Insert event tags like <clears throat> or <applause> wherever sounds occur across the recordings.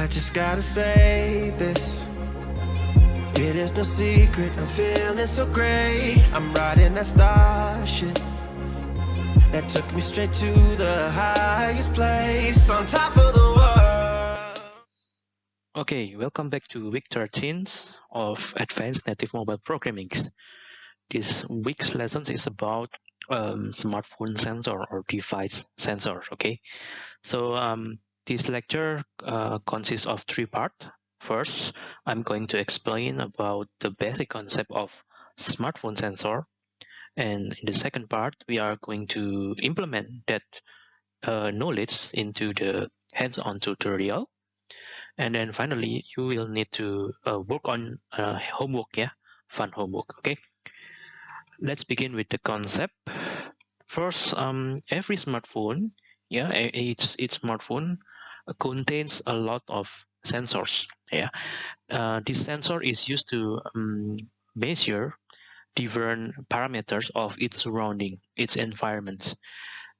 I just gotta say this. It is no secret, I'm feeling so great. I'm riding that starship that took me straight to the highest place on top of the world. Okay, welcome back to week 13 of Advanced Native Mobile Programming. This week's lesson is about um, smartphone sensor or device sensor. Okay, so um, this lecture uh, consists of three parts. First, I'm going to explain about the basic concept of smartphone sensor. And in the second part, we are going to implement that uh, knowledge into the hands-on tutorial. And then finally, you will need to uh, work on uh, homework, yeah, fun homework, okay? Let's begin with the concept. First, um, every smartphone, yeah, each, each smartphone contains a lot of sensors. Yeah, uh, this sensor is used to um, measure different parameters of its surrounding, its environment.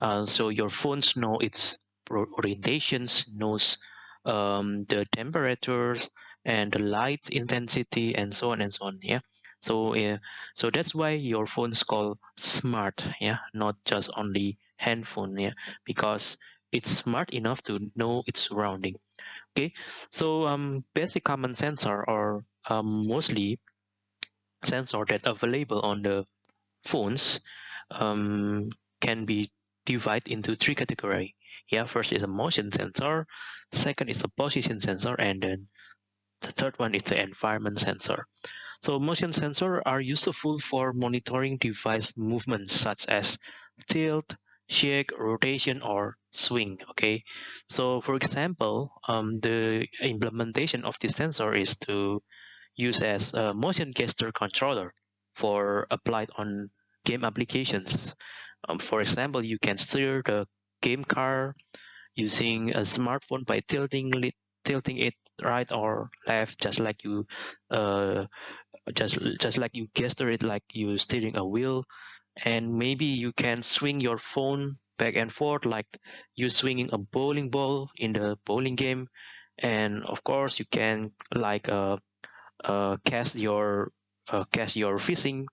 Uh, so your phones know its orientations, knows um, the temperatures and the light intensity, and so on and so on. Yeah. So uh, so that's why your phone's called smart. Yeah, not just only handphone. Yeah, because it's smart enough to know its surrounding. Okay? So um basic common sensor or um, mostly sensor that available on the phones um, can be divided into three category. Yeah first is a motion sensor second is the position sensor and then the third one is the environment sensor. So motion sensor are useful for monitoring device movements such as tilt shake, rotation, or swing. Okay, so for example, um, the implementation of this sensor is to use as a motion gesture controller for applied on game applications. Um, for example, you can steer the game car using a smartphone by tilting tilting it right or left, just like you, uh, just just like you gesture it like you steering a wheel and maybe you can swing your phone back and forth like you swinging a bowling ball in the bowling game. And of course you can like uh, uh cast your uh, cast your fishing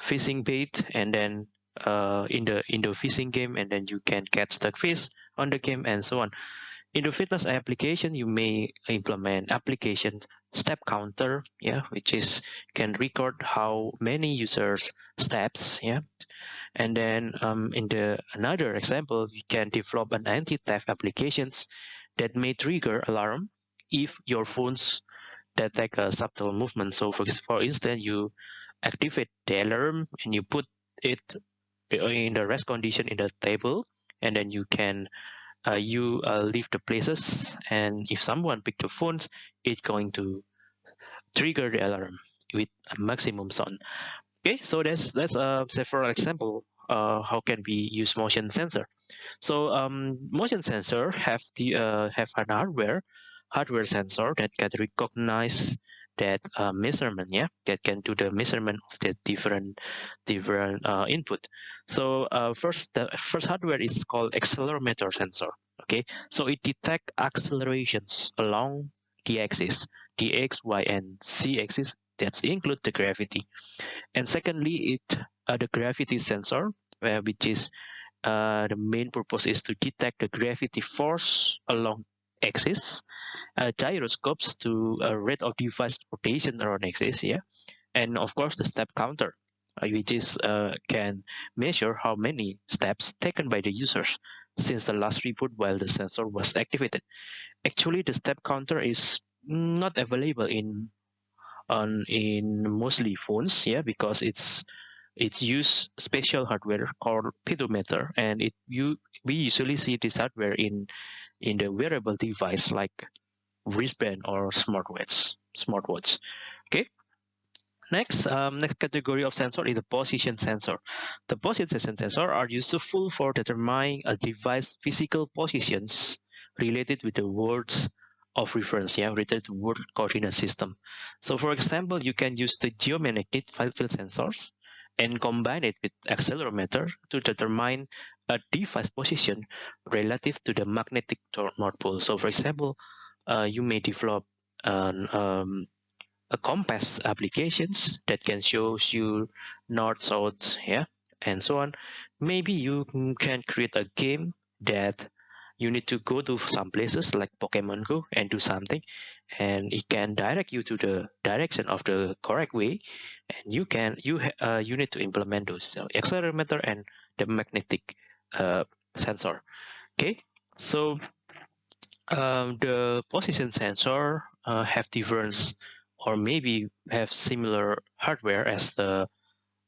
fishing bait and then uh in the in the fishing game and then you can catch the fish on the game and so on in the fitness application you may implement application step counter yeah which is can record how many users steps yeah. And then um, in the another example we can develop an anti-theft applications that may trigger alarm if your phones detect a subtle movement. So for, for instance you activate the alarm and you put it in the rest condition in the table and then you can uh, you uh, leave the places and if someone pick the phone it's going to trigger the alarm with a maximum sound. Okay so that's that's a several example uh, how can we use motion sensor. So um, motion sensor have the uh, have an hardware hardware sensor that can recognize that uh, measurement yeah that can do the measurement of the different different uh, input. So uh, first the first hardware is called accelerometer sensor okay? So it detect accelerations along the axis the x y and z axis that include the gravity. And secondly it uh, the gravity sensor uh, which is uh, the main purpose is to detect the gravity force along axis, uh, gyroscopes to a rate of device rotation around axis, yeah, and of course the step counter, uh, which is uh, can measure how many steps taken by the users since the last reboot while the sensor was activated. Actually, the step counter is not available in on in mostly phones, yeah, because it's it's use special hardware called pedometer, and it you we usually see this hardware in in the wearable device like wristband or smartwatch. Smartwatch. Okay. Next, um, next category of sensor is the position sensor. The position sensor are useful for determining a device physical positions related with the words of reference, yeah, related to world coordinate system. So for example, you can use the geomagnetic field sensors and combine it with accelerometer to determine a device position relative to the magnetic north pole. So for example, uh, you may develop an, um, a compass applications that can show you north, south, yeah, and so on. Maybe you can create a game that you need to go to some places like Pokemon Go and do something and it can direct you to the direction of the correct way and you can you uh, you need to implement those so accelerometer and the magnetic uh, sensor. Okay so um, the position sensor uh, have different or maybe have similar hardware as the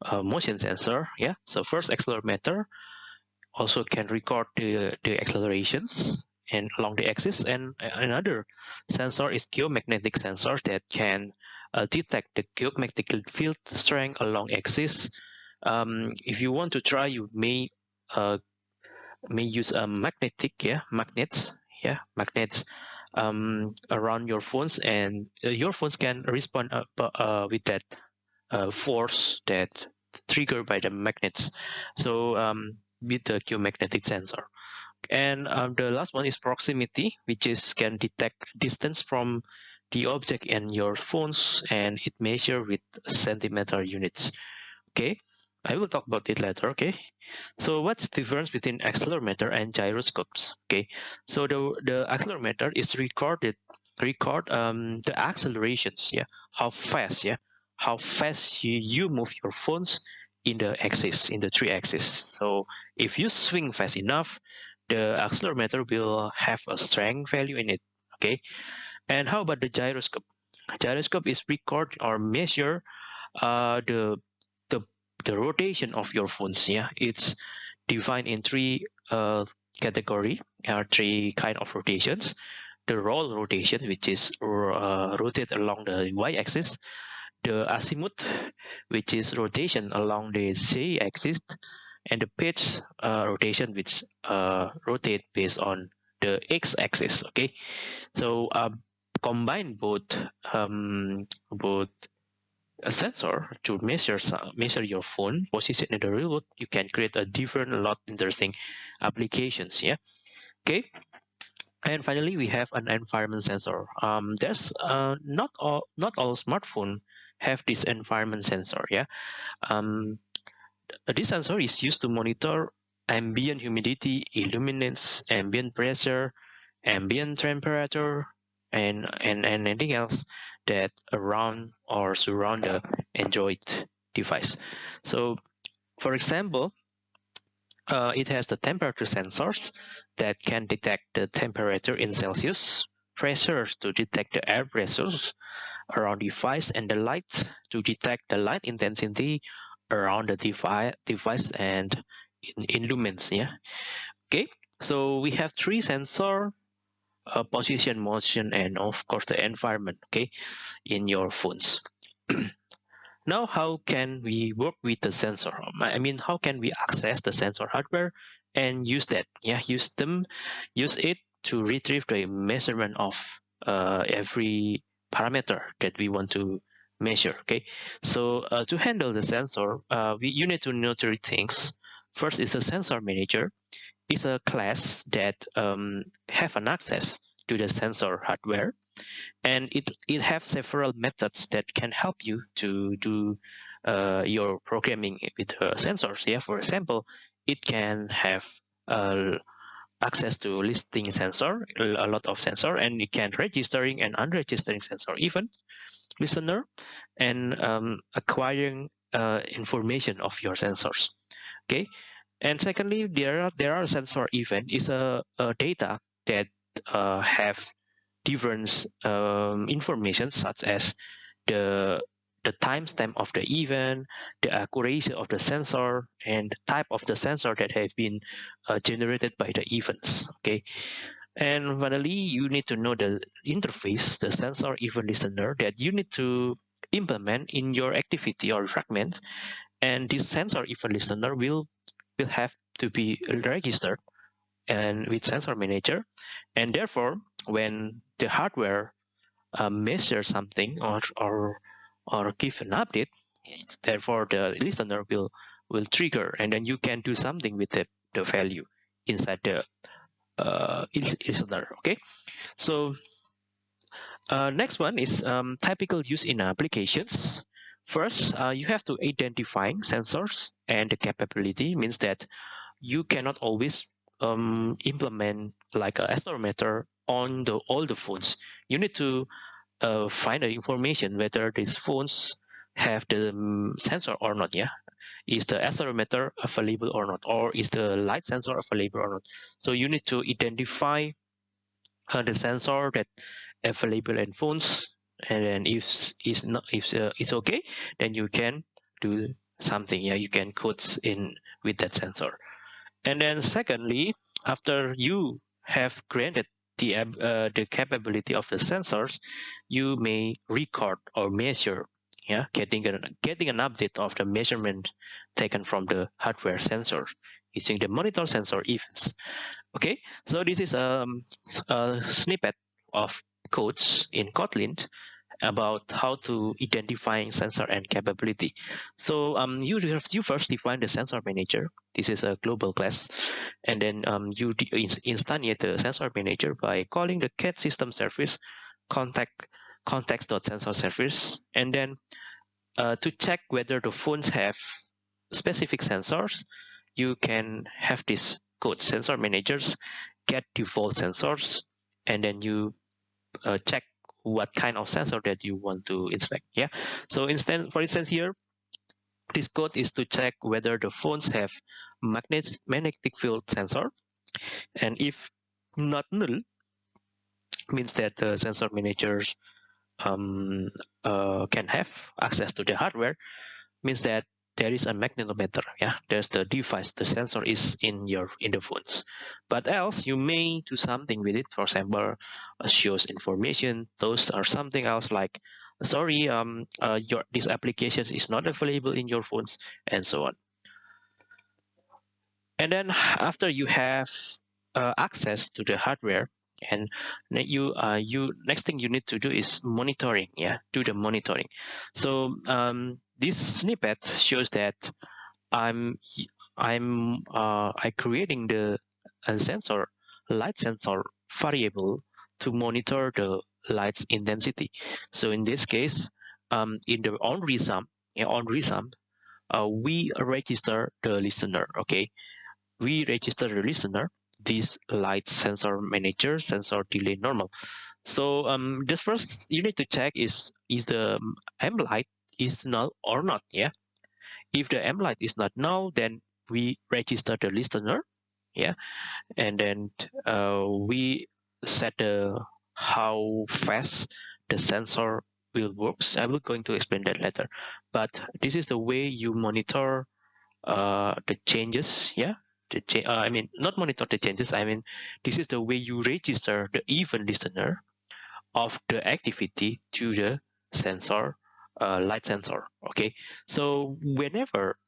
uh, motion sensor yeah? So first accelerometer also can record the, the accelerations and along the axis. And another sensor is geomagnetic sensor that can uh, detect the geomagnetic field strength along axis. Um, if you want to try you may uh, may use a magnetic yeah magnets yeah magnets um, around your phones. And uh, your phones can respond uh, uh with that uh, force that triggered by the magnets. So um, with the geomagnetic sensor and um, the last one is proximity which is can detect distance from the object in your phones and it measure with centimeter units okay I will talk about it later, okay? So what's the difference between accelerometer and gyroscopes? Okay, so the, the accelerometer is recorded, record um, the accelerations, yeah, how fast, yeah, how fast you, you move your phones in the axis, in the three axis. So if you swing fast enough, the accelerometer will have a strength value in it, okay? And how about the gyroscope? Gyroscope is record or measure uh, the the rotation of your phones yeah it's defined in three uh, category or three kind of rotations the roll rotation which is uh, rotate along the y-axis the azimuth which is rotation along the z-axis and the pitch uh, rotation which uh, rotate based on the x-axis okay? So um, combine both um, both a sensor to measure measure your phone position in the real world you can create a different a lot interesting applications yeah? Okay? And finally we have an environment sensor. Um there's uh not all not all smartphone have this environment sensor yeah um this sensor is used to monitor ambient humidity illuminance ambient pressure ambient temperature and and, and anything else that around or surround the Android device. So for example, uh, it has the temperature sensors that can detect the temperature in Celsius, pressures to detect the air pressures around the device, and the light to detect the light intensity around the device, device and in, in lumens. Yeah. Okay. So we have three sensor uh, position motion and of course the environment okay in your phones <clears throat> now how can we work with the sensor i mean how can we access the sensor hardware and use that yeah use them use it to retrieve the measurement of uh, every parameter that we want to measure okay? So uh, to handle the sensor uh, we you need to know three things. First is the sensor manager. It's a class that um, have an access to the sensor hardware and it it has several methods that can help you to do uh, your programming with uh, sensors. Yeah for example it can have uh, access to listing sensor a lot of sensor and you can registering and unregistering sensor event listener and um, acquiring uh, information of your sensors okay? And secondly, there are there are sensor event is a, a data that uh, have different um, information such as the the timestamp of the event, the accuracy of the sensor, and the type of the sensor that have been uh, generated by the events. Okay, and finally, you need to know the interface, the sensor event listener that you need to implement in your activity or fragment, and this sensor event listener will will have to be registered and with sensor manager and therefore when the hardware uh, measures something or or or give an update therefore the listener will will trigger and then you can do something with the, the value inside the uh, listener okay so Uh, next one is um, typical use in applications. First, uh, you have to identify sensors and the capability means that you cannot always um, implement like a accelerometer on the all the phones. You need to uh, find the information whether these phones have the um, sensor or not. Yeah, is the accelerometer available or not, or is the light sensor available or not? So you need to identify uh, the sensor that available in phones and then if it's not if uh, it's okay then you can do something yeah you can code in with that sensor and then secondly after you have granted the uh, the capability of the sensors you may record or measure yeah getting a, getting an update of the measurement taken from the hardware sensor using the monitor sensor events. Okay so this is um, a snippet of codes in Kotlin about how to identifying sensor and capability. So um, you you first define the sensor manager. This is a global class, and then um, you instantiate the sensor manager by calling the cat system service contact context.sensor service, and then uh, to check whether the phones have specific sensors, you can have this code sensor managers get default sensors, and then you uh, check what kind of sensor that you want to inspect yeah? So instead for instance here this code is to check whether the phones have magnet magnetic field sensor. And if not null means that the sensor managers um, uh, can have access to the hardware means that there is a magnetometer yeah? There's the device the sensor is in your in the phones. But else you may do something with it. For example uh, shows information. Those are something else like sorry um uh, your this application is not available in your phones and so on. And then after you have uh, access to the hardware and you uh, you next thing you need to do is monitoring yeah? Do the monitoring. So um, this snippet shows that I'm I'm uh, I creating the sensor light sensor variable to monitor the light's intensity. So in this case, um, in the on resum, on resum, uh, we register the listener. Okay, we register the listener. This light sensor manager sensor delay normal. So um, this first you need to check is is the M light is null or not yeah? If the m light is not null then we register the listener yeah? And then uh, we set the how fast the sensor will works i will going to explain that later. But this is the way you monitor uh, the changes yeah? The cha uh, i mean not monitor the changes i mean this is the way you register the event listener of the activity to the sensor uh, light sensor okay? So whenever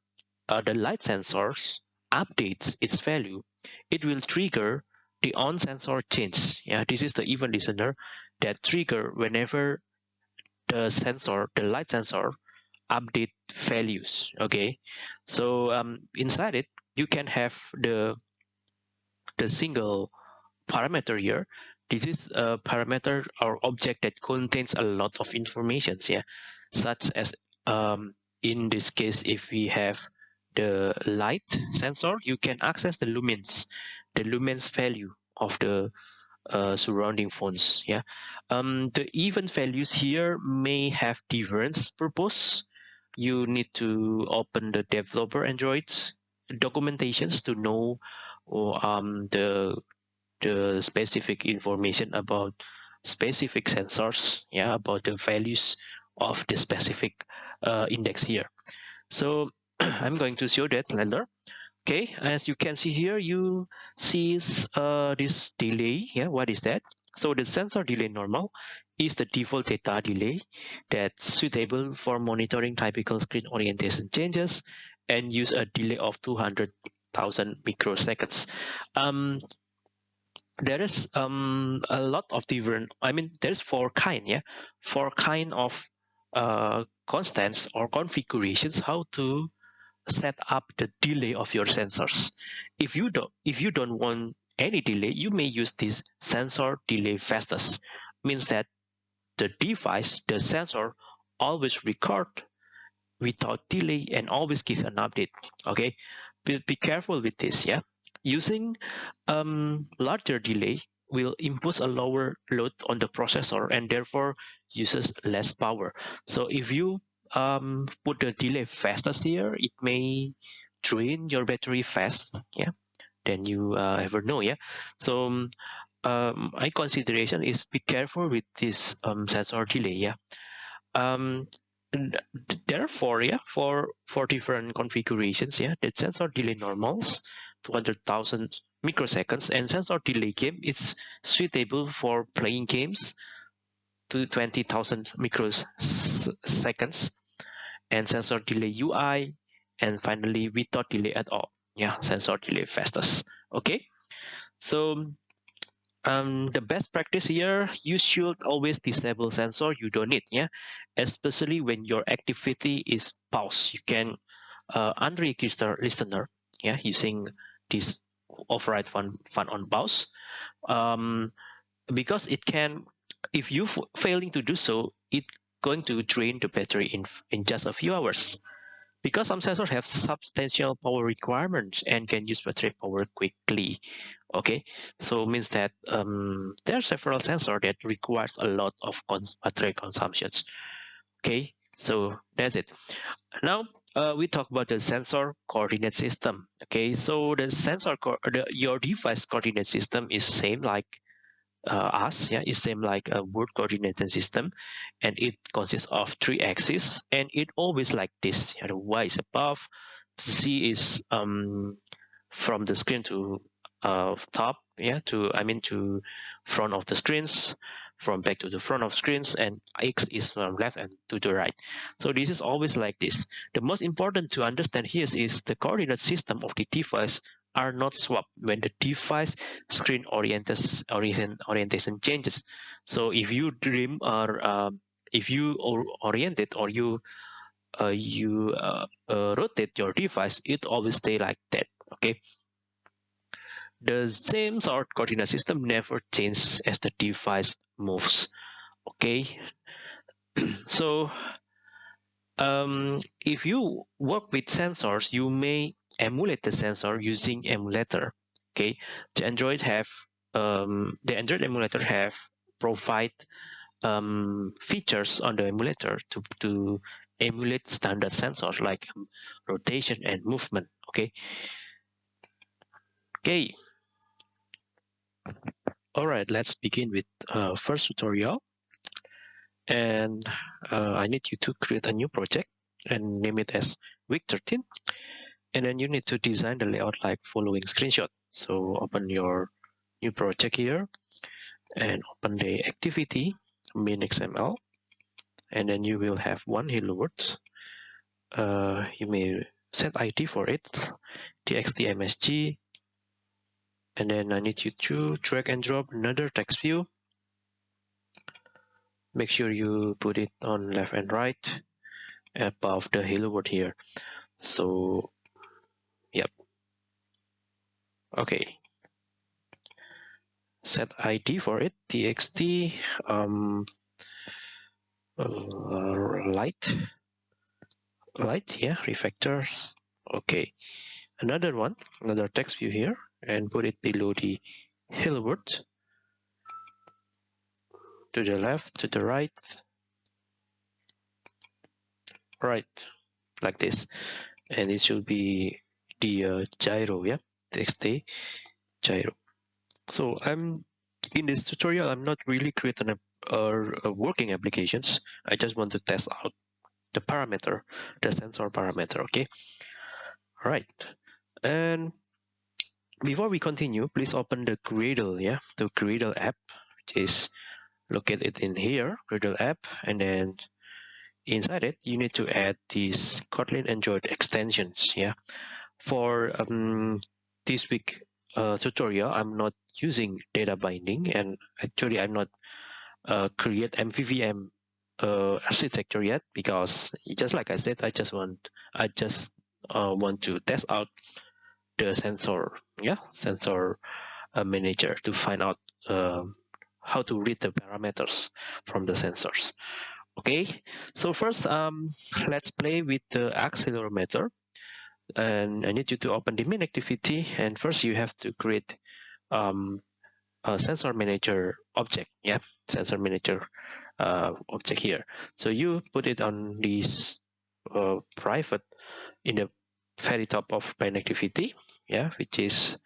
uh, the light sensors updates its value it will trigger the on sensor change. Yeah this is the event listener that trigger whenever the sensor the light sensor update values okay? So um, inside it you can have the the single parameter here. This is a parameter or object that contains a lot of information yeah such as um, in this case if we have the light sensor you can access the lumens the lumens value of the uh, surrounding phones yeah? Um, the event values here may have different purpose. You need to open the developer androids documentations to know or, um, the the specific information about specific sensors yeah about the values of the specific uh, index here. So <clears throat> I'm going to show that later. Okay, as you can see here, you see uh, this delay. Yeah, what is that? So the sensor delay normal is the default data delay that's suitable for monitoring typical screen orientation changes and use a delay of 200,000 microseconds. Um, there is um, a lot of different, I mean, there's four kind, yeah, four kind of uh, constants or configurations how to set up the delay of your sensors. If you don't, if you don't want any delay, you may use this sensor delay fastest. Means that the device, the sensor always record without delay and always give an update. Okay, be, be careful with this. Yeah, using um, larger delay will impose a lower load on the processor and therefore uses less power. So if you um, put the delay fastest here, it may drain your battery fast. Yeah, than you uh, ever know. Yeah, so um, um, my consideration is be careful with this um, sensor delay. Yeah, um, therefore, yeah, for for different configurations, yeah, the sensor delay normals 200,000 microseconds and sensor delay game is suitable for playing games to 20,000 microseconds and sensor delay UI and finally without delay at all. Yeah sensor delay fastest. Okay? So um the best practice here you should always disable sensor you don't need yeah? Especially when your activity is pause. You can uh, unregister listener yeah? Using this override fun fun on pause um because it can if you failing to do so it going to drain the battery in in just a few hours. Because some sensors have substantial power requirements and can use battery power quickly okay? So means that um, there are several sensors that requires a lot of cons battery consumptions okay? So that's it. Now uh, we talk about the sensor coordinate system okay? So the sensor the, your device coordinate system is same like uh, us yeah? It's same like a world coordinate system and it consists of three axes and it always like this know, the y is above z is um from the screen to uh top yeah? To i mean to front of the screens from back to the front of screens and x is from left and to the right so this is always like this the most important to understand here is the coordinate system of the device are not swapped when the device screen orientation orientation changes. So if you dream or uh, if you or oriented or you uh, you uh, uh, rotate your device, it always stay like that. Okay. The same sort coordinate system never changes as the device moves. Okay. <clears throat> so um, if you work with sensors, you may emulate the sensor using emulator. Okay, the Android have um, the Android emulator have provide um, features on the emulator to to emulate standard sensors like rotation and movement. Okay. Okay. All right, let's begin with uh, first tutorial. And uh, I need you to create a new project and name it as week 13 and then you need to design the layout like following screenshot. So open your new project here and open the activity main xml and then you will have one hello world. Uh, you may set id for it txt msg and then i need you to drag and drop another text view. Make sure you put it on left and right above the hello world here. So yep. Okay. Set id for it txt um uh, light. Light yeah refactors. Okay. Another one another text view here and put it below the world to the left to the right. Right like this. And it should be the uh, gyro yeah? Txt gyro. So i'm in this tutorial i'm not really creating a, a, a working applications. I just want to test out the parameter the sensor parameter okay? All right. And before we continue please open the gradle yeah the gradle app which is located in here gradle app and then inside it you need to add these kotlin android extensions yeah. For um, this week uh, tutorial, I'm not using data binding and actually I'm not uh, create MVVM uh, architecture yet because just like I said, I just want I just uh, want to test out the sensor, yeah, sensor uh, manager to find out uh, how to read the parameters from the sensors. Okay, so first um, let's play with the accelerometer. And I need you to open the main activity. And first you have to create um, a sensor manager object. Yeah, sensor manager uh, object here. So you put it on this uh, private in the very top of main activity. Yeah, which is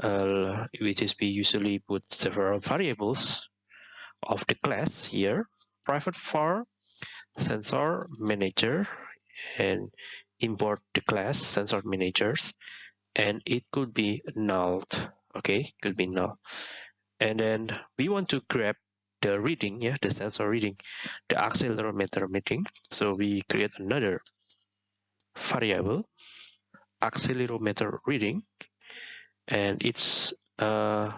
uh, which is we usually put several variables of the class here. Private for sensor manager and import the class sensor managers and it could be null okay could be null. And then we want to grab the reading yeah the sensor reading the accelerometer reading. So we create another variable accelerometer reading and it's uh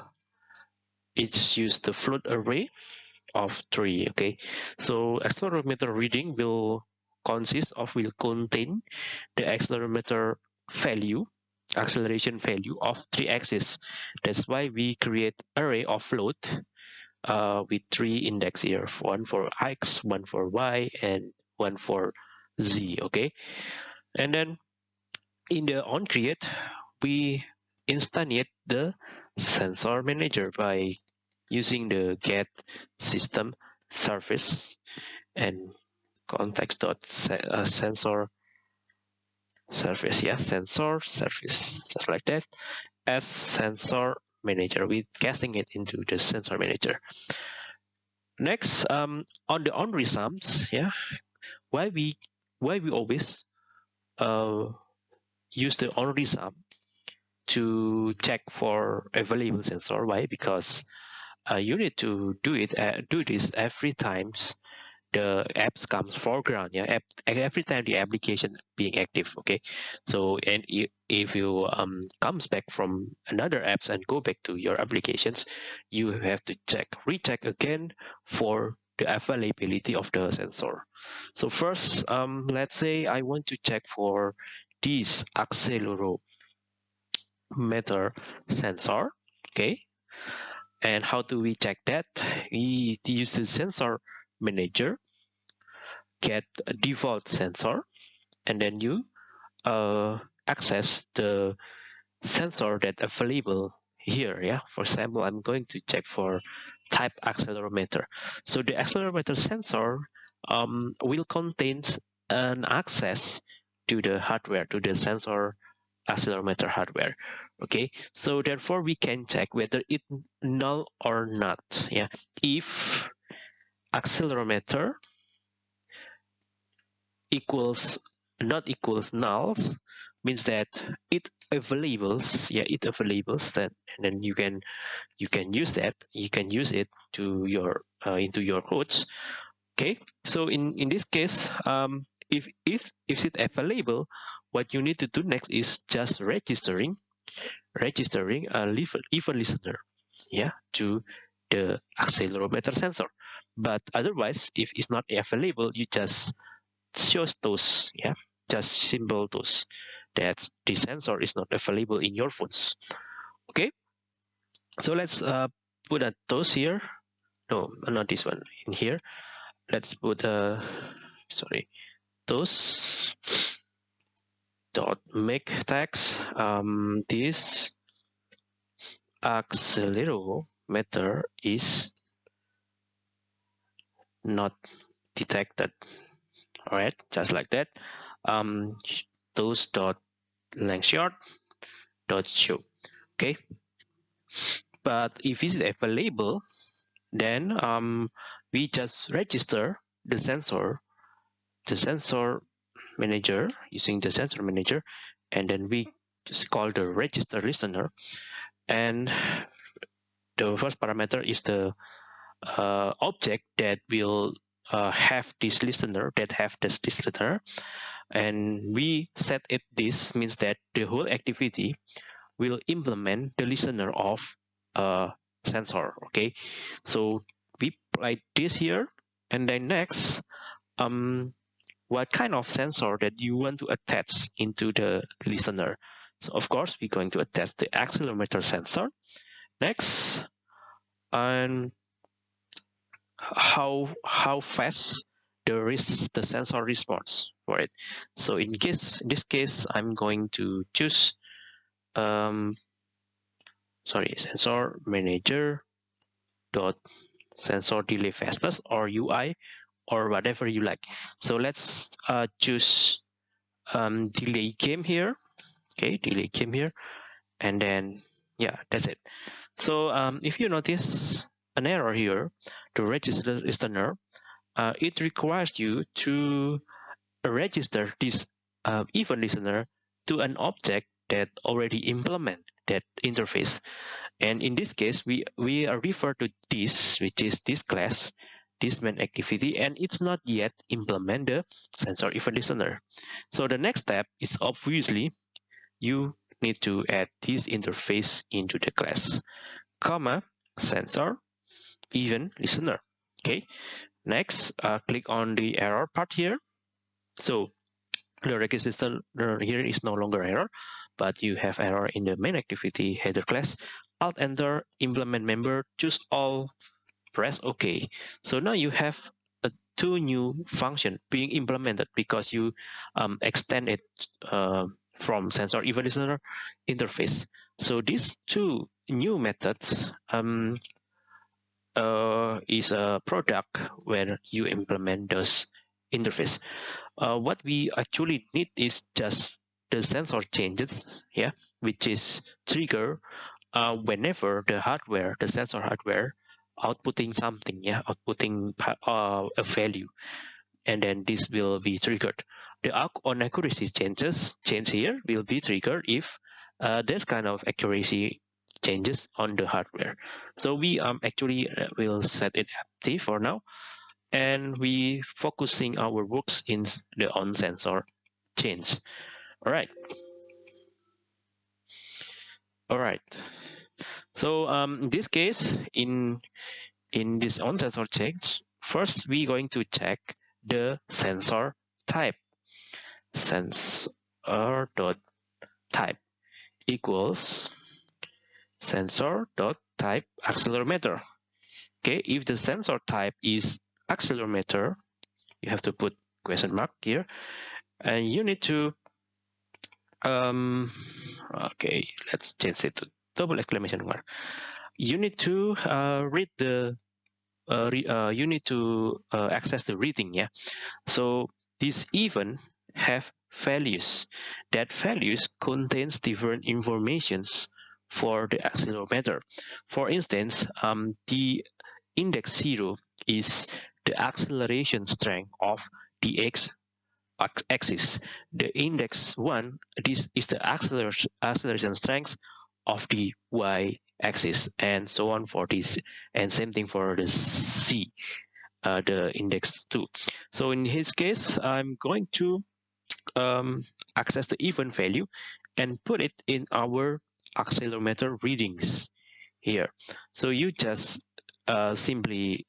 it's used the float array of three okay? So accelerometer reading will consist of will contain the accelerometer value acceleration value of three axes. That's why we create array of float uh, with three index here one for x one for y and one for z okay? And then in the on create we instantiate the sensor manager by using the get system service and context dot sensor service yeah sensor service just like that as sensor manager. With casting it into the sensor manager. Next um on the on resums yeah why we why we always uh use the on resum to check for available sensor. Why? Because uh, you need to do it uh, do this every times the apps comes foreground yeah app, every time the application being active okay? So and if you um comes back from another apps and go back to your applications you have to check recheck again for the availability of the sensor. So first um let's say i want to check for this accelerometer sensor okay and how do we check that? We use the sensor manager, get a default sensor, and then you uh, access the sensor that available here. Yeah, for example, I'm going to check for type accelerometer. So the accelerometer sensor um, will contain an access to the hardware, to the sensor accelerometer hardware okay? So therefore we can check whether it null or not yeah? If accelerometer equals not equals null means that it availables yeah it availables that and then you can you can use that you can use it to your uh, into your codes okay? So in in this case um if if if it available what you need to do next is just registering registering a event listener yeah to the accelerometer sensor. But otherwise if it's not available you just shows those yeah just symbol those that the sensor is not available in your phones. Okay? So let's uh, put a toast here. No not this one in here. Let's put a sorry Toast dot make tags. Um, this accelerometer is not detected. All right just like that. Um Toast dot length short dot show. Okay. But if it's available then um we just register the sensor the sensor manager using the sensor manager and then we just call the register listener. And the first parameter is the uh, object that will uh, have this listener that have this listener. And we set it this means that the whole activity will implement the listener of a sensor okay? So we apply this here and then next um what kind of sensor that you want to attach into the listener. So of course, we're going to attach the accelerometer sensor. Next, and how how fast the the sensor response for it. So in case in this case, I'm going to choose um, sorry sensor manager dot sensor delay fastest or UI or whatever you like. So let's uh, choose um, delay game here. Okay, delay game here, and then yeah, that's it. So um, if you notice an error here, to register listener, uh, it requires you to register this uh, event listener to an object that already implement that interface. And in this case, we, we refer to this, which is this class, this main activity, and it's not yet implement the sensor event listener. So the next step is obviously you need to add this interface into the class, comma, sensor event listener. Okay, next, uh, click on the error part here. So the register here is no longer error, but you have error in the main activity header class. Alt enter, implement member, choose all, press OK. So now you have a two new function being implemented because you um, extend it uh, from sensor event listener interface. So these two new methods um, uh, is a product where you implement those interface. Uh, what we actually need is just the sensor changes, yeah, which is trigger uh, whenever the hardware, the sensor hardware, outputting something, yeah, outputting uh, a value, and then this will be triggered. The on accuracy changes change here will be triggered if uh, this kind of accuracy changes on the hardware. So we um, actually uh, will set it empty for now, and we focusing our works in the on sensor change. All right. All right. So um, in this case, in in this on sensor change, first we're going to check the sensor type. Sensor dot type equals sensor dot type accelerometer. Okay, if the sensor type is accelerometer, you have to put question mark here, and you need to um okay let's change it to double exclamation mark. You need to uh, read the uh, re, uh, you need to uh, access the reading yeah? So this event have values. That values contains different informations for the accelerometer for instance um, the index zero is the acceleration strength of the x axis. The index 1, this is the acceleration strength of the y axis and so on for this and same thing for the c uh, the index 2 so in his case i'm going to um, access the event value and put it in our accelerometer readings here. So you just uh, simply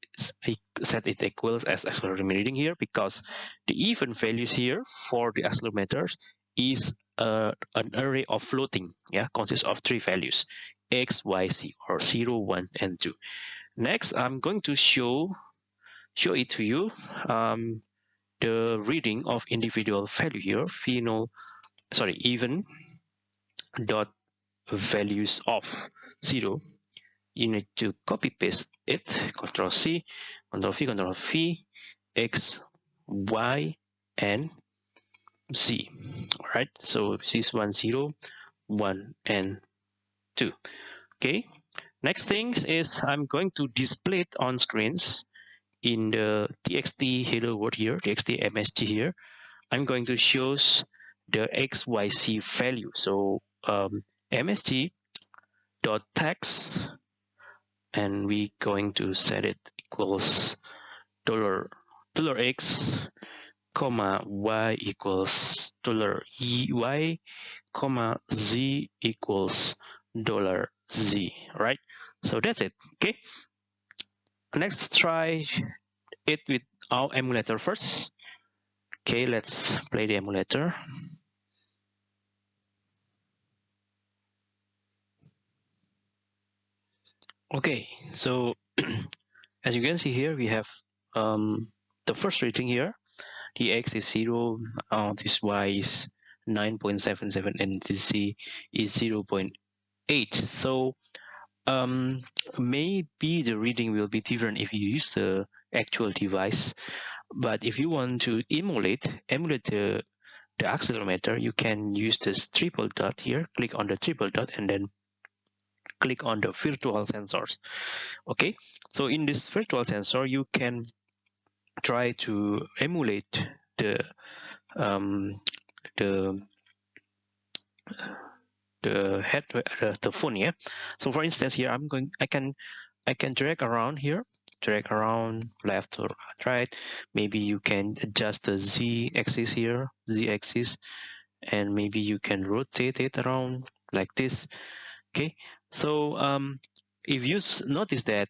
set it equals as accelerometer reading here because the event values here for the accelerometers is uh, an array of floating yeah consists of three values x y z or 0 1 and 2 next i'm going to show show it to you um, the reading of individual value here final sorry event dot values of 0 you need to copy paste it control c control v control v x y and z all right so this is one zero one and two. Okay next thing is i'm going to display it on screens in the txt hello world here txt msg here. I'm going to show the xyz value. So um, msg dot text and we going to set it equals dollar dollar x comma y equals dollar. Y comma z equals dollar z right? So that's it okay? Let's try it with our emulator first. Okay let's play the emulator. Okay, so <clears throat> as you can see here, we have um, the first reading here. The x is 0, uh, this y is 9.77 and this z is 0 0.8. So um, maybe the reading will be different if you use the actual device. But if you want to emulate, emulate the, the accelerometer, you can use this triple dot here, click on the triple dot and then click on the virtual sensors. Okay, so in this virtual sensor, you can try to emulate the um, the the head uh, the phone yeah? So for instance here i'm going i can i can drag around here drag around left or right. Maybe you can adjust the z axis here z axis and maybe you can rotate it around like this okay? So um if you notice that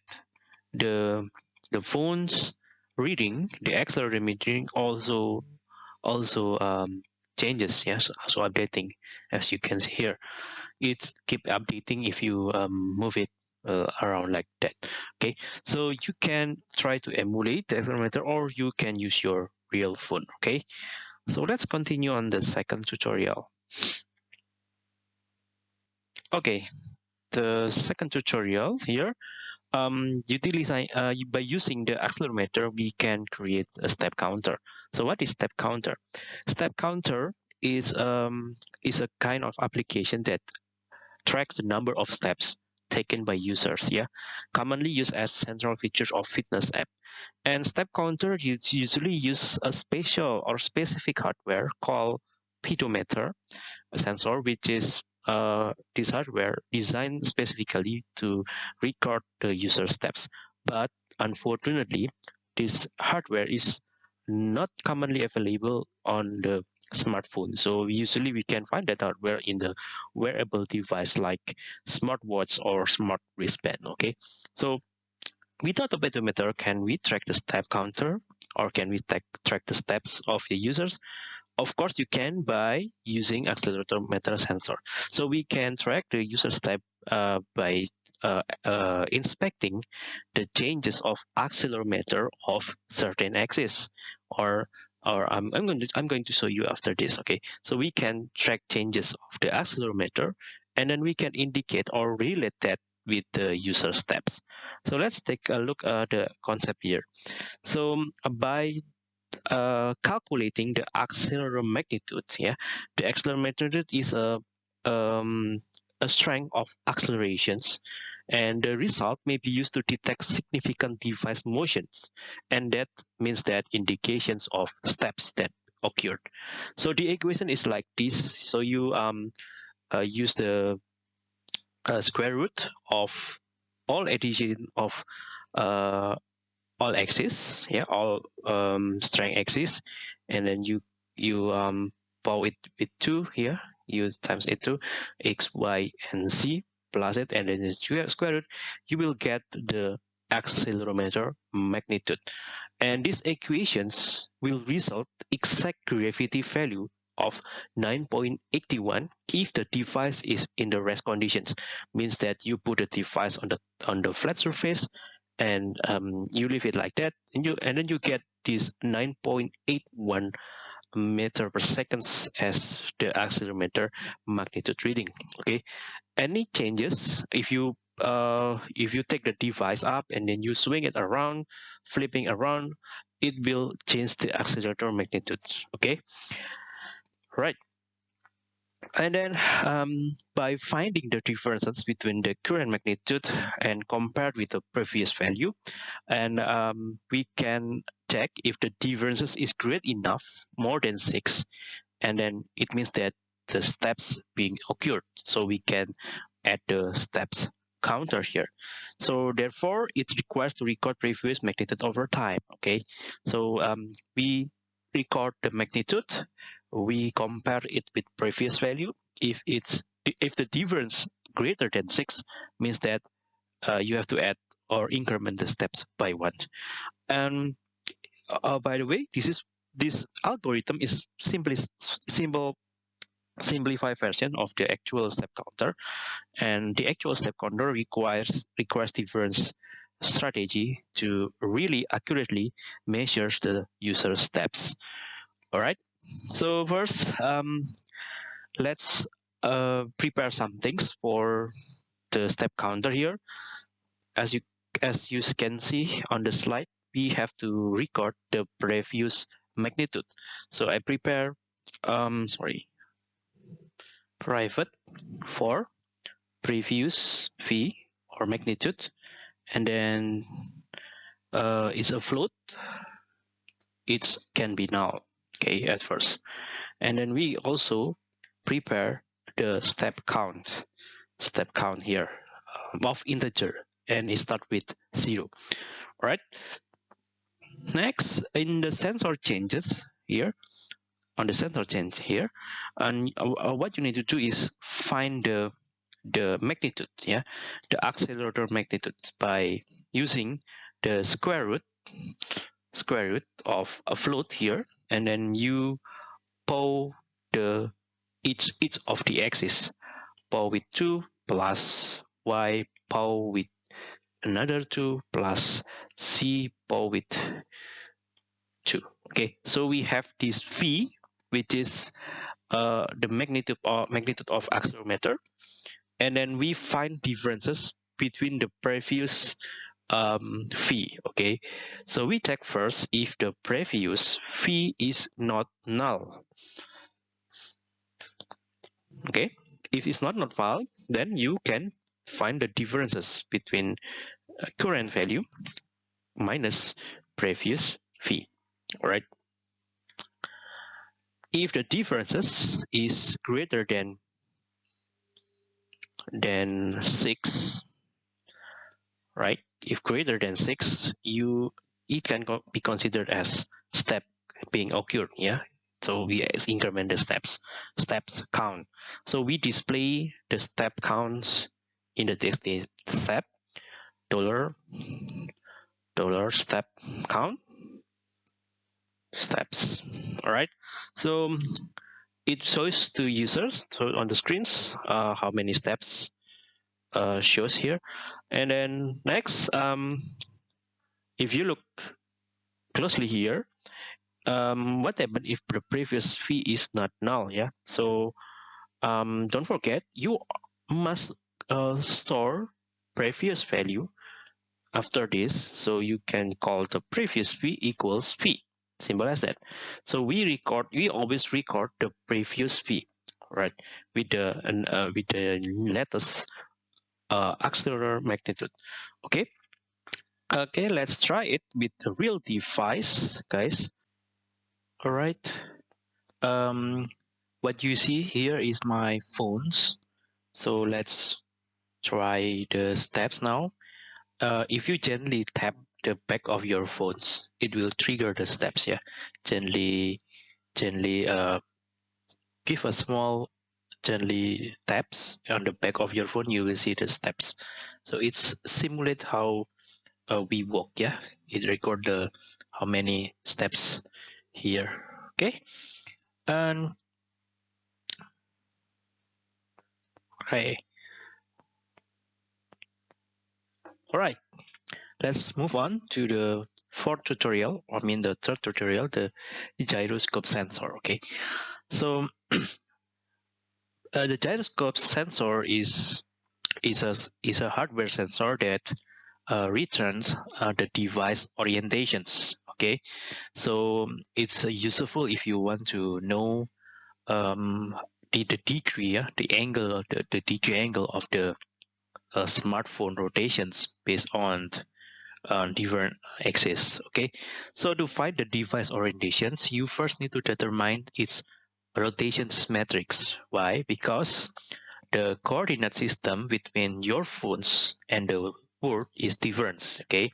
the the phone's reading the accelerometer also also um, changes yes so updating as you can see here. It keep updating if you um, move it uh, around like that okay? So you can try to emulate the accelerometer or you can use your real phone okay? So let's continue on the second tutorial. Okay the second tutorial here um, utilize, uh, by using the accelerometer, we can create a step counter. So what is step counter? Step counter is um, is a kind of application that tracks the number of steps taken by users. Yeah, commonly used as central features of fitness app. And step counter usually use a special or specific hardware called pedometer sensor, which is uh, this hardware designed specifically to record the user steps. But unfortunately, this hardware is not commonly available on the smartphone. So usually we can find that hardware in the wearable device like smartwatch or smart wristband. Okay, so without a pedometer, can we track the step counter or can we track the steps of the users? Of course, you can by using accelerometer sensor. So we can track the user step uh, by uh, uh, inspecting the changes of accelerometer of certain axis or or I'm, I'm going to I'm going to show you after this okay? So we can track changes of the accelerometer and then we can indicate or relate that with the user steps. So let's take a look at the concept here. So by uh, calculating the accelerometer magnitude yeah? The accelerometer is a um, a strength of accelerations. And the result may be used to detect significant device motions. And that means that indications of steps that occurred. So the equation is like this. So you um uh, use the uh, square root of all addition of uh, all axes yeah all um, strength axes and then you you um power it with two here you times it two x y and z plus it and then the square root you will get the accelerometer magnitude. And these equations will result exact gravity value of 9.81 if the device is in the rest conditions. Means that you put the device on the on the flat surface and um, you leave it like that and you and then you get this 9.81 meter per seconds as the accelerometer magnitude reading okay? Any changes if you uh, if you take the device up and then you swing it around flipping around it will change the accelerator magnitude okay? Right and then um, by finding the differences between the current magnitude and compared with the previous value and um, we can check if the differences is great enough more than six and then it means that the steps being occurred. So we can add the steps counter here. So therefore it requires to record previous magnitude over time okay? So um, we record the magnitude we compare it with previous value. If it's if the difference greater than six means that uh, you have to add or increment the steps by one. And uh, by the way, this is this algorithm is simply simple simplified version of the actual step counter and the actual step counter requires requires difference strategy to really accurately measure the user steps. All right. So first, um, let's uh, prepare some things for the step counter here. As you as you can see on the slide, we have to record the previous magnitude. So I prepare, um, sorry, private for previous v or magnitude, and then uh, it's a float. It can be null, okay, at first. And then we also prepare the step count, step count here um, of integer, and it start with zero. All right. Next, in the sensor changes here, on the sensor change here, and uh, uh, what you need to do is find the the magnitude, yeah, the accelerator magnitude by using the square root square root of a float here, and then you pull the each each of the axis power with 2 plus y power with another 2 plus c power with 2 okay so we have this v which is uh, the magnitude or magnitude of accelerometer. And then we find differences between the previous um, v okay? So we check first if the previous v is not null okay? If it's not not null then you can find the differences between uh, current value minus previous v all right if the differences is greater than than 6 right if greater than 6 you it can be considered as step being occurred yeah? So we increment the steps steps count. So we display the step counts in the text step dollar dollar step count steps all right so it shows to users so on the screens uh, how many steps uh, shows here. And then next um, if you look closely here um, what happened if the previous v is not null yeah? So um, don't forget you must uh, store previous value after this. So you can call the previous v equals v simple as that. So we record we always record the previous v right? With the uh, with the latest uh, accelerator magnitude. Okay? Okay let's try it with the real device guys. All right um what you see here is my phones. So let's try the steps now. Uh, if you gently tap the back of your phones it will trigger the steps yeah. Gently gently uh, give a small gently taps on the back of your phone you will see the steps. So it's simulate how uh, we walk yeah? It record the how many steps here okay? And okay. All right let's move on to the fourth tutorial i mean the third tutorial the gyroscope sensor okay? So <clears throat> uh, the gyroscope sensor is is a is a hardware sensor that uh, returns uh, the device orientations okay? So it's uh, useful if you want to know um, the, the degree yeah, the angle the, the degree angle of the uh, smartphone rotations based on on different axes okay? So to find the device orientations you first need to determine its rotations matrix. Why? Because the coordinate system between your phones and the world is different okay?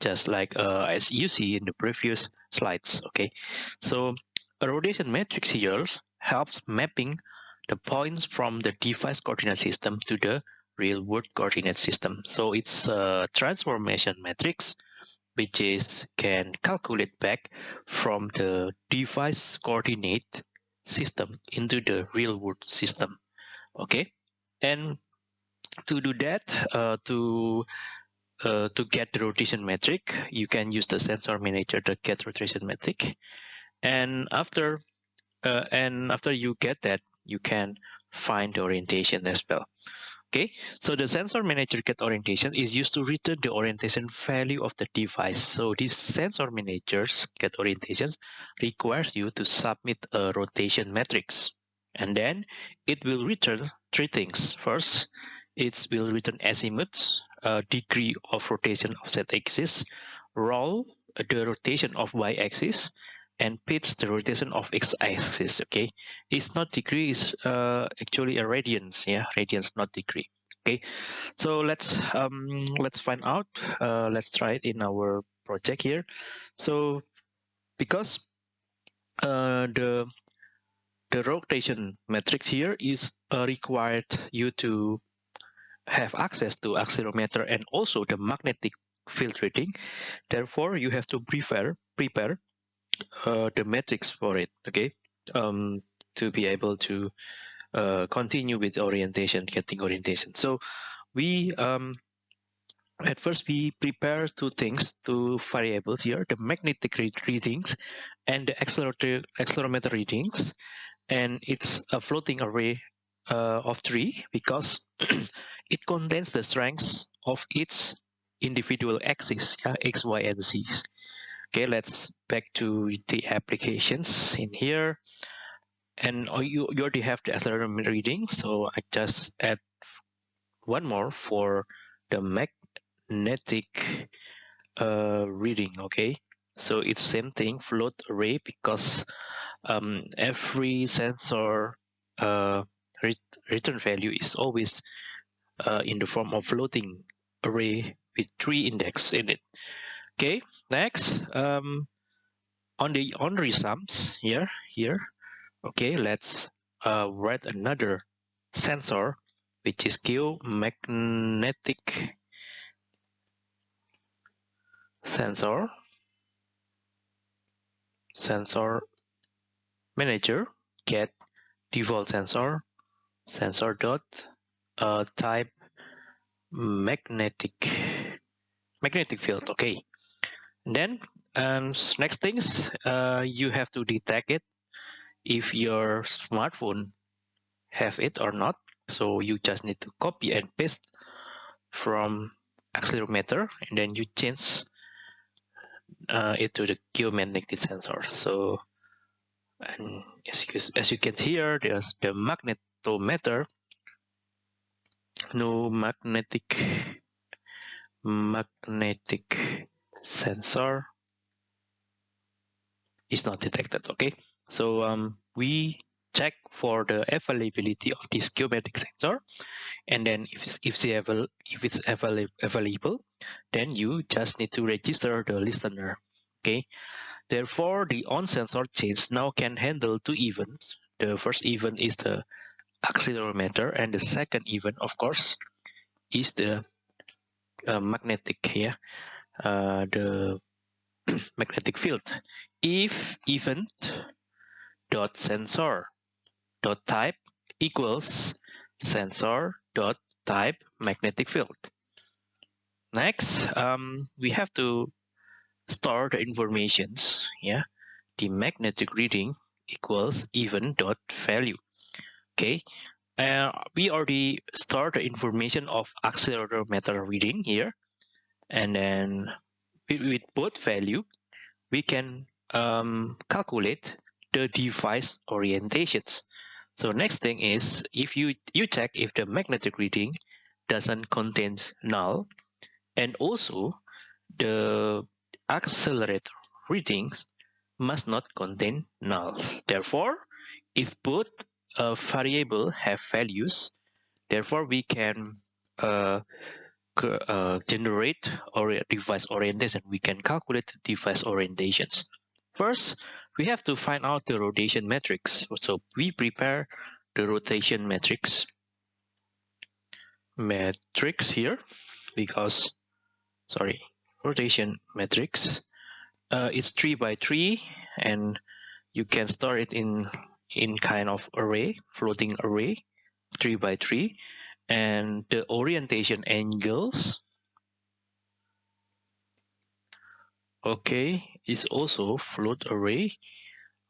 Just like uh, as you see in the previous slides okay? So a rotation matrix here helps mapping the points from the device coordinate system to the real world coordinate system. So it's a transformation matrix which is can calculate back from the device coordinate system into the real world system okay and to do that uh, to uh, to get the rotation matrix, you can use the sensor manager to get rotation matrix. And after uh, and after you get that, you can find the orientation as well. Okay, so the sensor manager get orientation is used to return the orientation value of the device. So this sensor managers get orientations requires you to submit a rotation matrix. And then it will return three things. First, it will return azimuth, uh, degree of rotation of z-axis, roll, the rotation of y-axis, and pitch the rotation of x-axis okay? It's not degree it's uh, actually a radians yeah? Radians not degree okay? So let's um let's find out uh, let's try it in our project here. So because uh, the the rotation matrix here is uh, required you to have access to accelerometer and also the magnetic field reading therefore you have to prepare prepare uh, the metrics for it okay? Um, to be able to uh, continue with orientation getting orientation. So we um, at first we prepare two things two variables here the magnetic readings and the accelerometer accelerometer readings. And it's a floating array uh, of three because <clears throat> it contains the strengths of each individual axis yeah, x y and z okay let's back to the applications in here. And oh, you, you already have the accelerometer reading so i just add one more for the magnetic uh, reading okay? So it's same thing float array because um, every sensor uh, return value is always uh, in the form of floating array with three index in it okay next um, on the on sums here here. Okay let's uh, write another sensor which is geomagnetic sensor. Sensor manager get default sensor sensor dot uh, type magnetic magnetic field. Okay then um, next things, uh, you have to detect it if your smartphone have it or not. So you just need to copy and paste from accelerometer and then you change uh, it to the geomagnetic sensor. So and as you, as you can hear, there's the magnetometer, no magnetic magnetic sensor is not detected okay? So um, we check for the availability of this geometric sensor and then if, if, the avail if it's avail available then you just need to register the listener okay? Therefore the on sensor change now can handle two events. The first event is the accelerometer and the second event of course is the uh, magnetic here uh, the <clears throat> magnetic field. If event dot sensor dot type equals sensor dot type magnetic field. Next um, we have to store the informations yeah? The magnetic reading equals event dot value okay? Uh, we already store the information of accelerometer reading here and then with both value we can um, calculate the device orientations. So next thing is if you you check if the magnetic reading doesn't contain null and also the accelerator readings must not contain nulls therefore if both uh, variable have values therefore we can uh, uh, generate or device orientation, we can calculate device orientations. First, we have to find out the rotation matrix. So we prepare the rotation matrix matrix here because sorry rotation matrix uh, it's three by three and you can store it in in kind of array floating array three by three and the orientation angles. Okay is also float array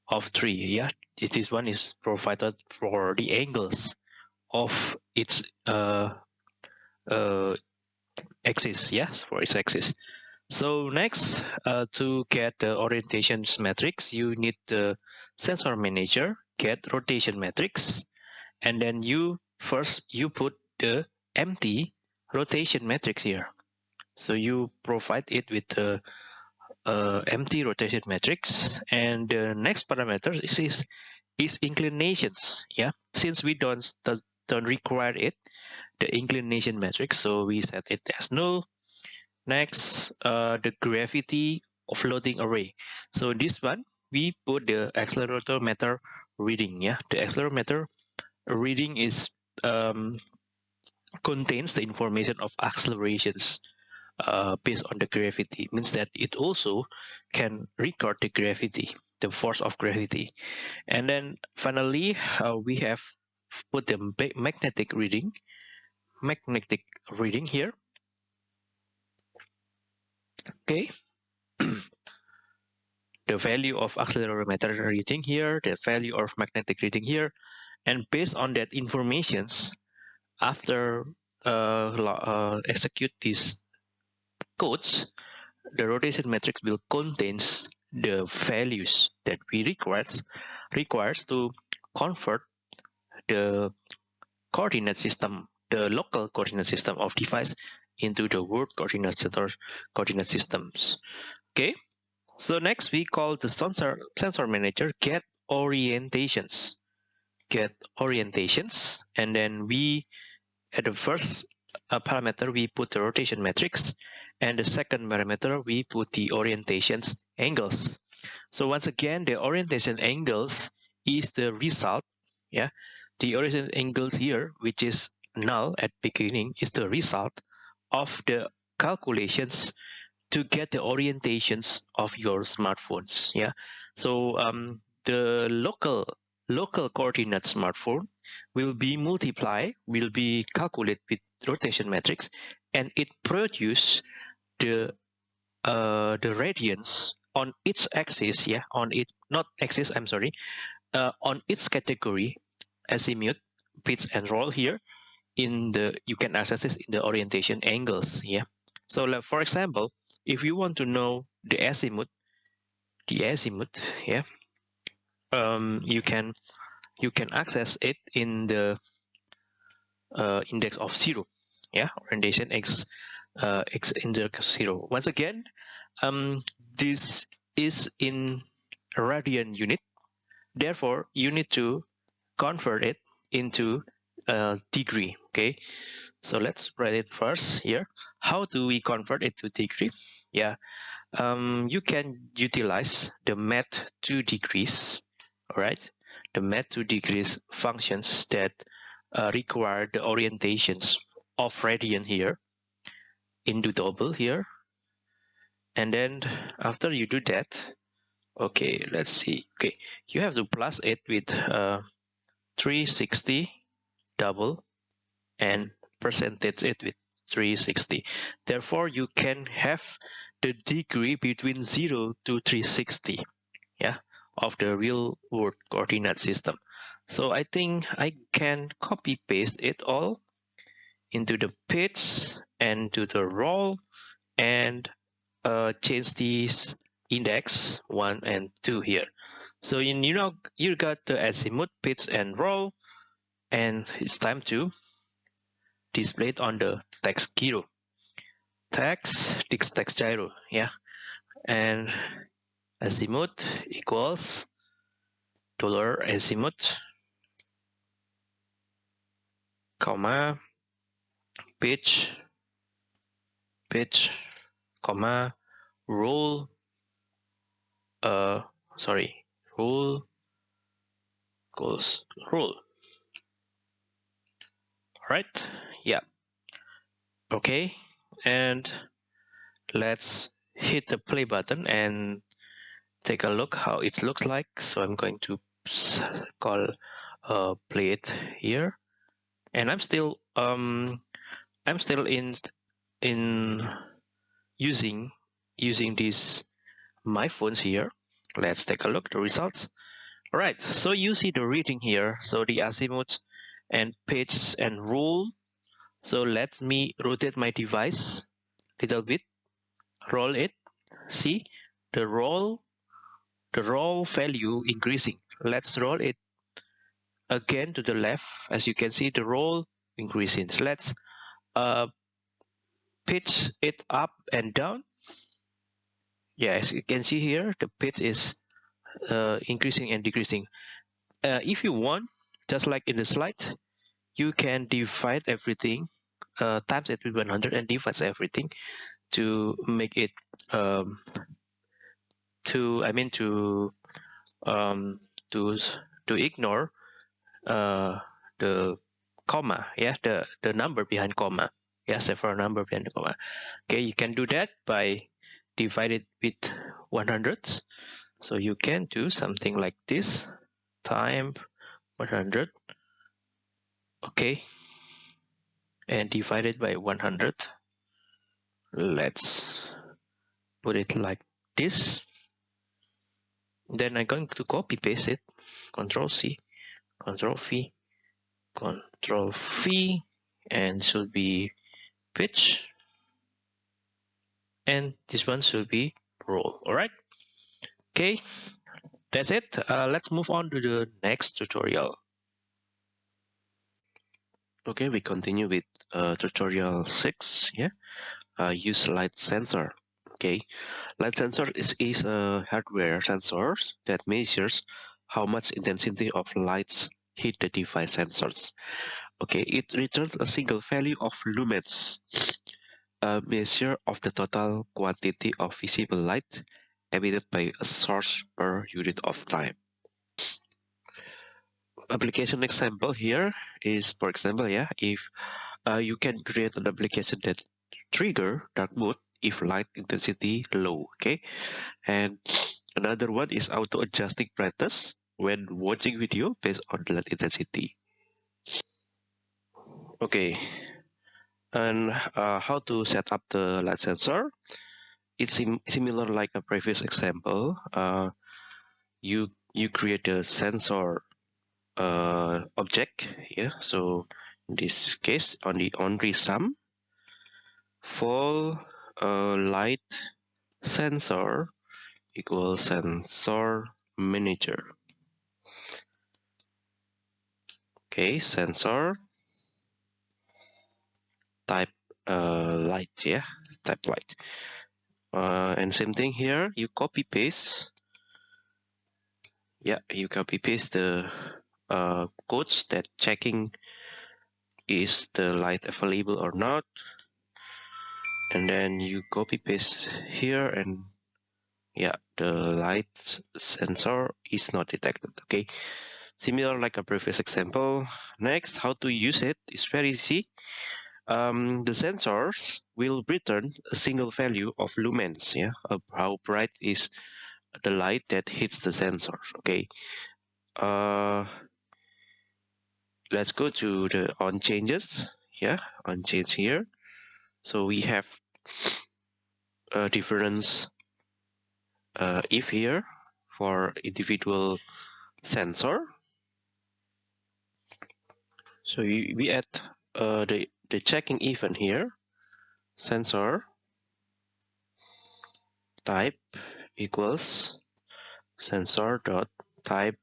of three yeah? This one is provided for the angles of its uh, uh, axis yes for its axis. So next uh, to get the orientation matrix you need the sensor manager get rotation matrix and then you first you put the empty rotation matrix here. So you provide it with the uh, empty rotation matrix. And the next parameter is, is is inclinations. Yeah. Since we don't don't require it the inclination matrix so we set it as null. Next uh, the gravity of floating array. So this one we put the accelerometer reading. Yeah. The accelerometer reading is um, contains the information of accelerations uh, based on the gravity means that it also can record the gravity the force of gravity. And then finally uh, we have put the magnetic reading magnetic reading here. Okay. <clears throat> The value of accelerometer reading here the value of magnetic reading here. And based on that informations after uh, uh, execute these codes, the rotation matrix will contains the values that we requires requires to convert the coordinate system, the local coordinate system of device into the world coordinate center coordinate systems. Okay, so next we call the sensor sensor manager get orientations, get orientations, and then we at the first uh, parameter we put the rotation matrix and the second parameter, we put the orientations angles. So once again, the orientation angles is the result. Yeah, the orientation angles here, which is null at beginning, is the result of the calculations to get the orientations of your smartphones. Yeah, so um, the local local coordinate smartphone will be multiply, will be calculated with rotation matrix, and it produce the uh, the radians on its axis, yeah, on it not axis, I'm sorry, uh, on its category, azimuth, pitch and roll here, in the you can access this in the orientation angles, yeah. So like, for example, if you want to know the azimuth, the azimuth, yeah, um, you can you can access it in the uh, index of zero, yeah, orientation x uh, x index 0. Once again, um, this is in radian unit. Therefore, you need to convert it into a degree. Okay, so let's write it first here. How do we convert it to degree? Yeah, um, you can utilize the math to degrees. All right, the math to degrees functions that uh, require the orientations of radian here into double here. And then after you do that okay let's see. Okay you have to plus it with uh, 360 double and percentage it with 360 therefore you can have the degree between 0 to 360 yeah of the real world coordinate system so I think I can copy paste it all into the pitch and to the roll and uh, change these index one and two here. So in, you know you got the azimuth, pitch, and roll, and it's time to display it on the text gyro. Text text text gyro, yeah, and azimuth equals dollar azimuth comma pitch pitch comma roll uh sorry roll equals all right yeah. Okay and let's hit the play button and take a look how it looks like. So i'm going to call uh play it here. And i'm still um I'm still in in using using this my phones here. Let's take a look the results. All right so you see the reading here. So the azimuth and pitch and roll. so let me rotate my device a little bit. Roll it. See? The roll the roll value increasing. Let's roll it again to the left. As you can see the roll increasing. So let's uh, pitch it up and down. Yeah as you can see here the pitch is uh, increasing and decreasing. Uh, if you want just like in the slide you can divide everything uh, times it with 100 and divide everything to make it um, to I mean to um, to to ignore uh, the comma yeah the the number behind comma. Yeah several number behind the comma. Okay you can do that by divided with 100 so you can do something like this time 100 okay and divided by 100 let's put it like this then I'm going to copy paste it. Control C control V control V and should be pitch. And this one should be roll. All right? Okay. That's it. Uh, let's move on to the next tutorial. Okay we continue with uh, tutorial 6 yeah uh, use light sensor okay. Light sensor is, is a hardware sensor that measures how much intensity of lights hit the device sensors. Okay. It returns a single value of lumens a measure of the total quantity of visible light emitted by a source per unit of time. Application example here is for example yeah if uh, you can create an application that trigger dark mode if light intensity low okay? And another one is auto adjusting brightness when watching video based on light intensity. Okay. And uh, how to set up the light sensor? It's sim similar like a previous example. Uh, you you create a sensor uh, object here so in this case on the only sum full uh, light sensor equals sensor manager okay sensor. Type uh, light yeah type light. Uh, and same thing here you copy paste. Yeah you copy paste the uh, codes that checking is the light available or not and then you copy paste here and yeah the light sensor is not detected okay? Similar like a previous example. Next how to use it is very easy. Um, the sensors will return a single value of lumens yeah? Of how bright is the light that hits the sensor okay? Uh, let's go to the on changes yeah? On change here so we have a difference uh, if here for individual sensor. So we, we add uh, the the checking event here. Sensor type equals sensor dot type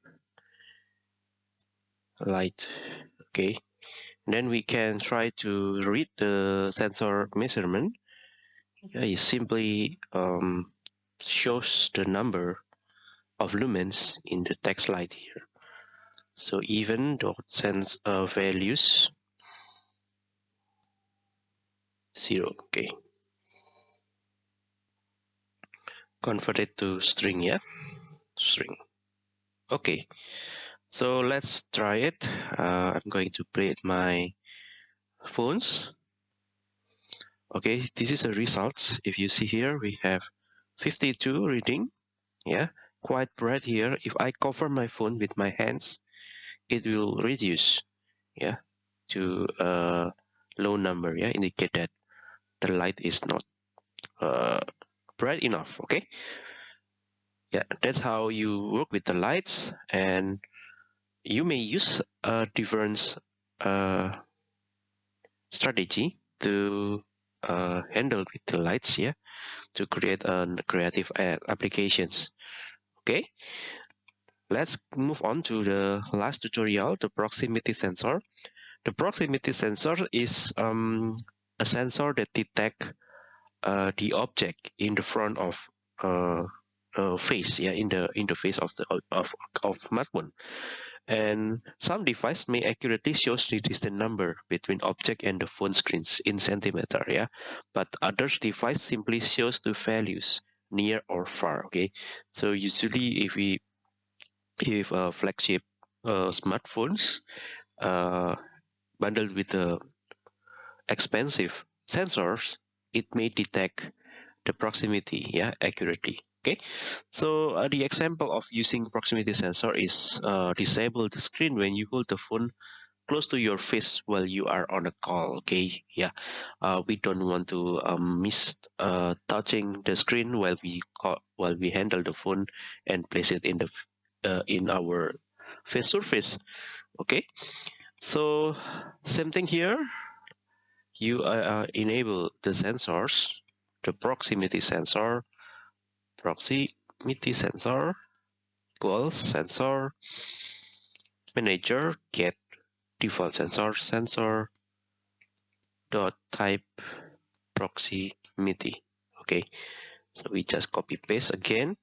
light. Okay then we can try to read the sensor measurement. It simply um, shows the number of lumens in the text light here. So even dot sense uh, values zero okay. Convert it to string yeah? String okay so let's try it. Uh, I'm going to play my phones. Okay this is the results. If you see here we have 52 reading. Yeah quite bright here. If I cover my phone with my hands it will reduce yeah to a low number yeah indicate that the light is not uh, bright enough okay? Yeah that's how you work with the lights and you may use a different uh, strategy to uh, handle with the lights yeah to create a creative applications. Okay? Let's move on to the last tutorial the proximity sensor. The proximity sensor is um, a sensor that detect uh, the object in the front of uh, uh, face yeah in the interface of the of of smartphone and some device may accurately show the distance number between object and the phone screens in centimeter yeah? But other device simply shows the values near or far okay? So usually if we if a flagship uh, smartphones uh, bundled with the expensive sensors it may detect the proximity yeah accurately okay? So uh, the example of using proximity sensor is uh, disable the screen when you hold the phone close to your face while you are on a call okay? Yeah. Uh, we don't want to um, miss uh, touching the screen while we call, while we handle the phone and place it in the uh, in our face surface okay? So same thing here. You uh, enable the sensors the proximity sensor proximity sensor equals sensor manager get default sensor sensor dot type proximity okay so we just copy paste again.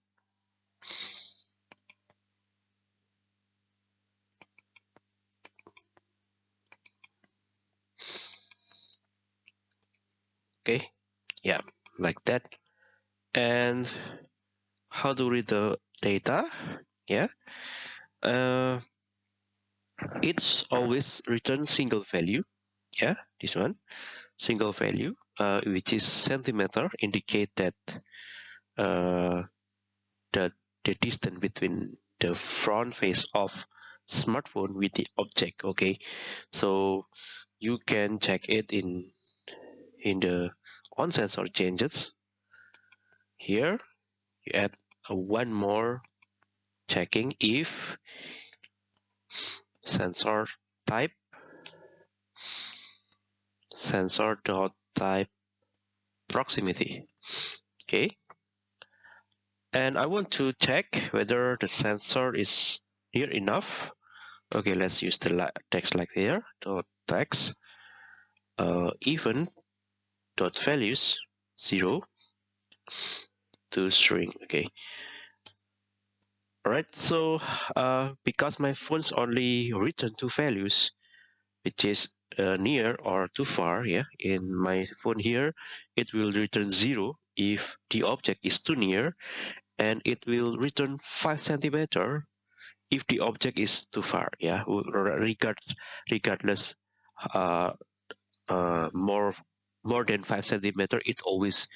Okay yeah like that. And how to read the data yeah? Uh, it's always return single value yeah this one single value uh, which is centimeter indicate that uh, the, the distance between the front face of smartphone with the object okay? So you can check it in in the on sensor changes. Here you add one more checking if sensor type sensor dot type proximity. Okay. And I want to check whether the sensor is near enough. Okay let's use the text like here dot text uh, event dot values zero to string okay? All right so uh, because my phones only return two values which is uh, near or too far yeah in my phone here it will return zero if the object is too near and it will return five centimeter if the object is too far yeah regardless regardless uh, uh, more more than five centimeter it always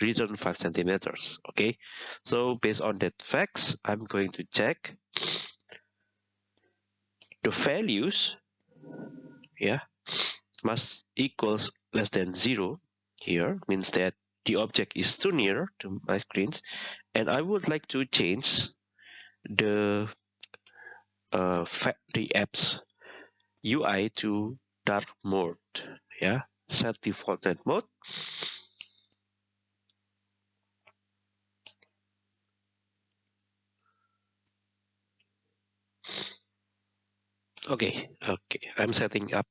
return 5 centimeters okay? So based on that facts i'm going to check the values yeah must equals less than zero here means that the object is too near to my screens and i would like to change the uh the apps ui to dark mode yeah set default mode okay okay. I'm setting up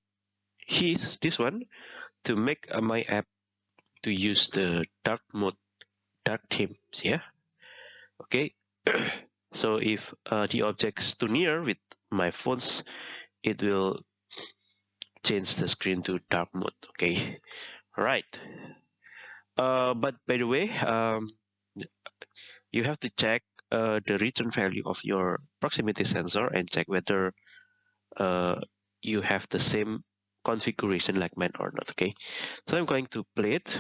his this one to make my app to use the dark mode dark themes yeah? Okay. <clears throat> So if uh, the object's too near with my phones it will change the screen to dark mode okay? Right. Uh, but by the way um, you have to check uh, the return value of your proximity sensor and check whether uh, you have the same configuration like mine or not okay? So i'm going to play it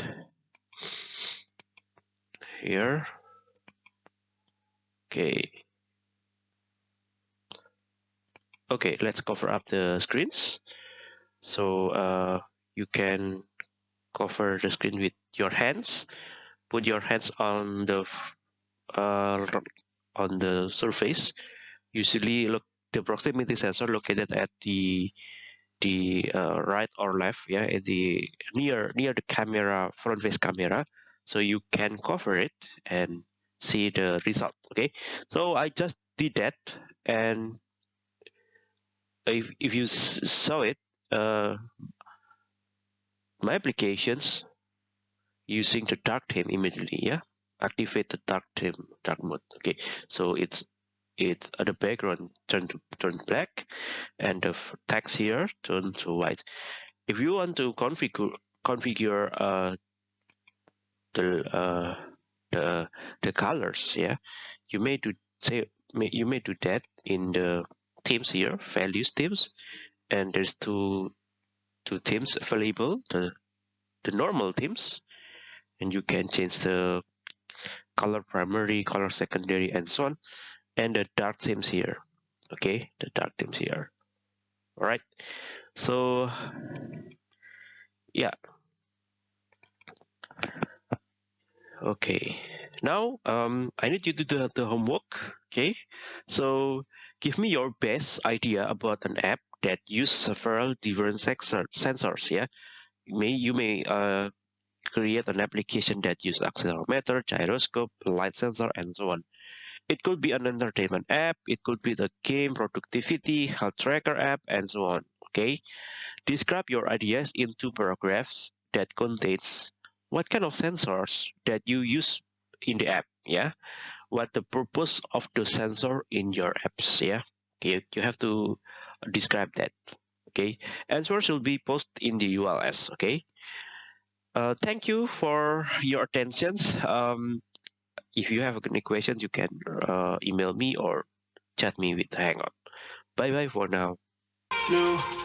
here. Okay. Okay let's cover up the screens. So uh, you can cover the screen with your hands. Put your hands on the uh, on the surface. Usually look the proximity sensor located at the the uh, right or left yeah at the near near the camera front face camera. So you can cover it and see the result okay? So i just did that and if, if you saw it uh, my applications using the dark theme immediately yeah? Activate the dark theme dark mode okay? So it's it uh, the background turn to turn black and the text here turn to white. If you want to configure configure uh, the uh, the the colors yeah you may do say you may do that in the themes here values themes and there's two two themes available the the normal themes and you can change the color primary color secondary and so on and the dark themes here. Okay the dark themes here. All right. So yeah. Okay. Now um i need you to do the homework okay? So give me your best idea about an app that use several different sensors yeah? You may you may uh create an application that use accelerometer gyroscope light sensor and so on it could be an entertainment app, it could be the game productivity, health tracker app, and so on. Okay. Describe your ideas in two paragraphs that contains what kind of sensors that you use in the app. Yeah. What the purpose of the sensor in your apps. Yeah. Okay. You have to describe that. Okay. Answers will be posted in the ULS. Okay. Uh, thank you for your attentions. Um, if you have any questions, you can uh, email me or chat me with Hangout. Bye bye for now. No.